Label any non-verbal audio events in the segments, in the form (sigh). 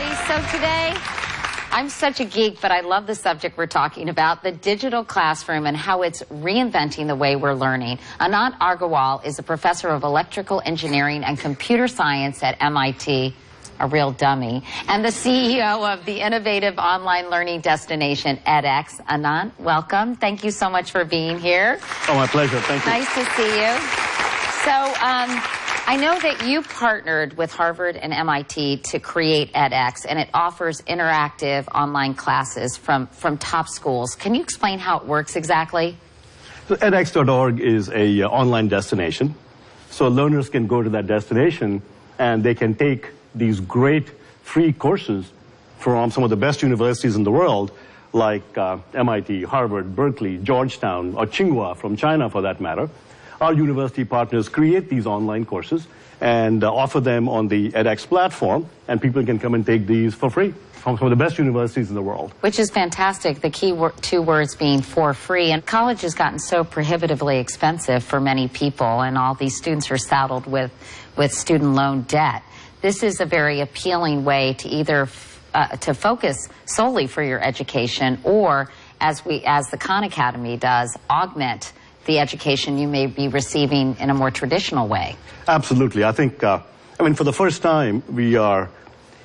everybody. So today, I'm such a geek, but I love the subject we're talking about, the digital classroom and how it's reinventing the way we're learning. Anant Agarwal is a professor of electrical engineering and computer science at MIT, a real dummy, and the CEO of the innovative online learning destination edX. Anant, welcome. Thank you so much for being here. Oh, my pleasure. Thank you. Nice to see you. So, um, I know that you partnered with Harvard and MIT to create edX, and it offers interactive online classes from, from top schools. Can you explain how it works exactly? So edX.org is a uh, online destination. So learners can go to that destination and they can take these great free courses from some of the best universities in the world, like uh, MIT, Harvard, Berkeley, Georgetown, or Tsinghua from China for that matter our university partners create these online courses and uh, offer them on the edX platform, and people can come and take these for free from some of the best universities in the world. Which is fantastic, the key wor two words being for free. And college has gotten so prohibitively expensive for many people, and all these students are saddled with, with student loan debt. This is a very appealing way to either uh, to focus solely for your education or as we as the Khan Academy does, augment the education you may be receiving in a more traditional way. Absolutely. I think, uh, I mean, for the first time, we are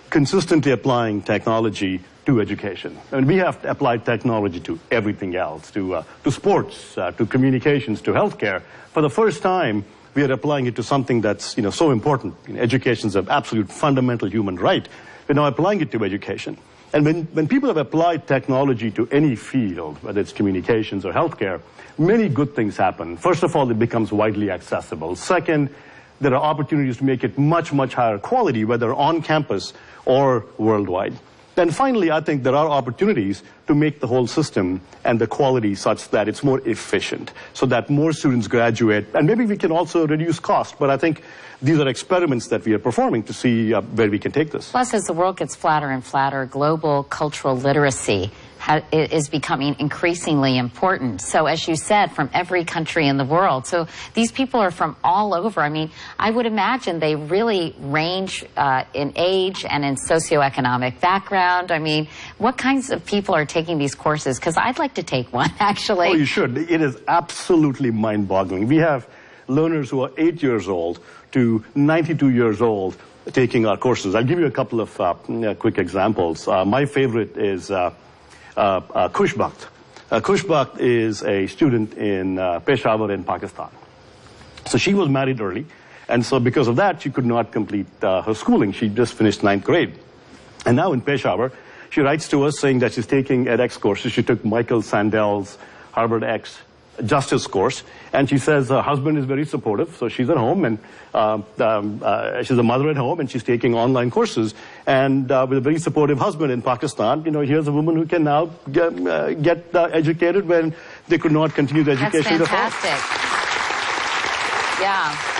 consistently applying technology to education. I mean, we have applied technology to everything else, to, uh, to sports, uh, to communications, to healthcare. For the first time, we are applying it to something that's, you know, so important. You know, education is an absolute fundamental human right. We're now applying it to education. And when, when people have applied technology to any field, whether it's communications or healthcare, many good things happen. First of all, it becomes widely accessible. Second, there are opportunities to make it much, much higher quality, whether on campus or worldwide. Then finally, I think there are opportunities to make the whole system and the quality such that it's more efficient, so that more students graduate. And maybe we can also reduce cost, but I think these are experiments that we are performing to see uh, where we can take this. Plus, as the world gets flatter and flatter, global cultural literacy is becoming increasingly important. So as you said, from every country in the world. So these people are from all over. I mean, I would imagine they really range uh, in age and in socioeconomic background. I mean, what kinds of people are taking these courses? Because I'd like to take one, (laughs) actually. Oh, you should. It is absolutely mind-boggling. We have learners who are eight years old to 92 years old taking our courses. I'll give you a couple of uh, quick examples. Uh, my favorite is uh, uh, uh, Khushbakt. Uh, is a student in uh, Peshawar in Pakistan. So she was married early, and so because of that, she could not complete uh, her schooling. She just finished ninth grade. And now in Peshawar, she writes to us saying that she's taking edX courses. She took Michael Sandel's Harvard X justice course. And she says her husband is very supportive, so she's at home and uh, um, uh, she's a mother at home and she's taking online courses. And uh, with a very supportive husband in Pakistan, you know, here's a woman who can now get, uh, get uh, educated when they could not continue the education. That's fantastic. Yeah.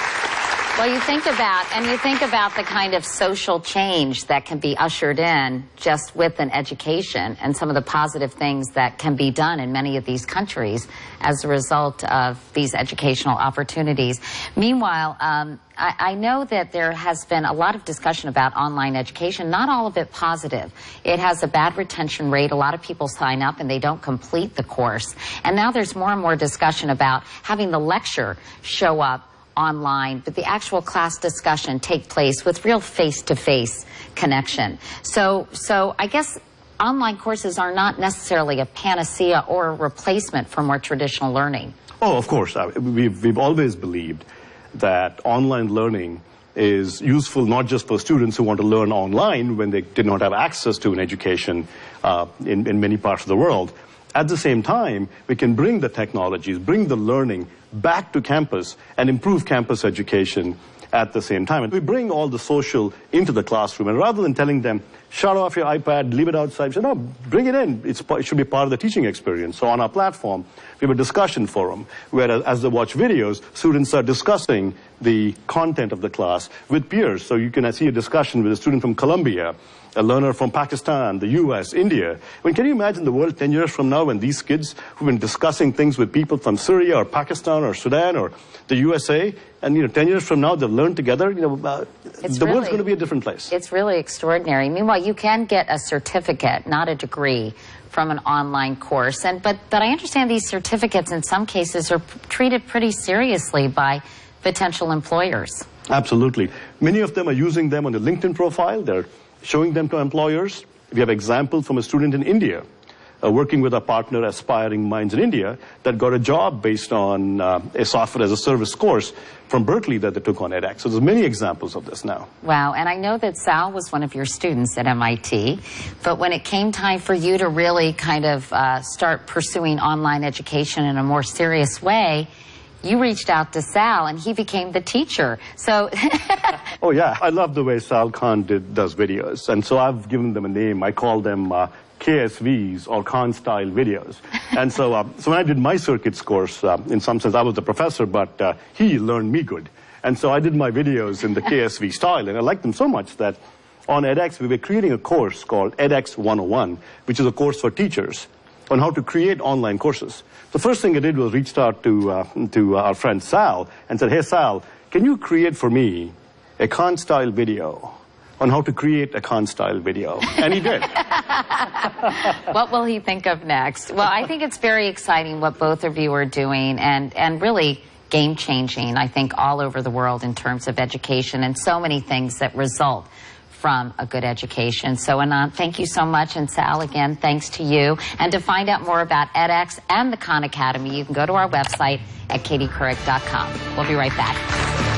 Well, you think about, and you think about the kind of social change that can be ushered in just with an education and some of the positive things that can be done in many of these countries as a result of these educational opportunities. Meanwhile, um, I, I, know that there has been a lot of discussion about online education, not all of it positive. It has a bad retention rate. A lot of people sign up and they don't complete the course. And now there's more and more discussion about having the lecture show up online, but the actual class discussion take place with real face-to-face -face connection. So, so I guess online courses are not necessarily a panacea or a replacement for more traditional learning. Oh, of course. We've, we've always believed that online learning is useful not just for students who want to learn online when they did not have access to an education uh, in, in many parts of the world. At the same time, we can bring the technologies, bring the learning back to campus and improve campus education at the same time. And we bring all the social into the classroom. And rather than telling them, shut off your iPad, leave it outside, say, no, bring it in. It's, it should be part of the teaching experience. So on our platform, we have a discussion forum where as they watch videos, students are discussing the content of the class with peers. So you can see a discussion with a student from Columbia a learner from Pakistan, the US, India. I mean, can you imagine the world 10 years from now when these kids who've been discussing things with people from Syria or Pakistan or Sudan or the USA, and you know, 10 years from now they'll learn together, you know, uh, the world's really- going to be a different place. It's really extraordinary. Meanwhile, you can get a certificate, not a degree, from an online course. And but but I understand these certificates in some cases are treated pretty seriously by potential employers. Absolutely. Many of them are using them on their LinkedIn profile. They're showing them to employers. We have examples from a student in India uh, working with a partner, Aspiring Minds in India, that got a job based on uh, a software as a service course from Berkeley that they took on edX. So there's many examples of this now. Wow, and I know that Sal was one of your students at MIT, but when it came time for you to really kind of uh, start pursuing online education in a more serious way, you reached out to Sal and he became the teacher. So, (laughs) Oh yeah, I love the way Sal Khan did, does videos, and so I've given them a name. I call them uh, KSVs or Khan style videos. (laughs) And so, uh, so when I did my circuits course, uh, in some sense I was the professor, but uh, he learned me good. And so I did my videos in the (laughs) KSV style, and I liked them so much that on edX we were creating a course called edX 101, which is a course for teachers on how to create online courses. The first thing I did was reached out to, uh, to our friend Sal and said, hey Sal, can you create for me a Khan style video on how to create a Khan style video? And he did. (laughs) what will he think of next? Well, I think it's very exciting what both of you are doing and, and really game changing, I think, all over the world in terms of education and so many things that result from a good education. So, Anant, thank you so much. And Sal, again, thanks to you. And to find out more about edX and the Khan Academy, you can go to our website at katiecouric.com. We'll be right back.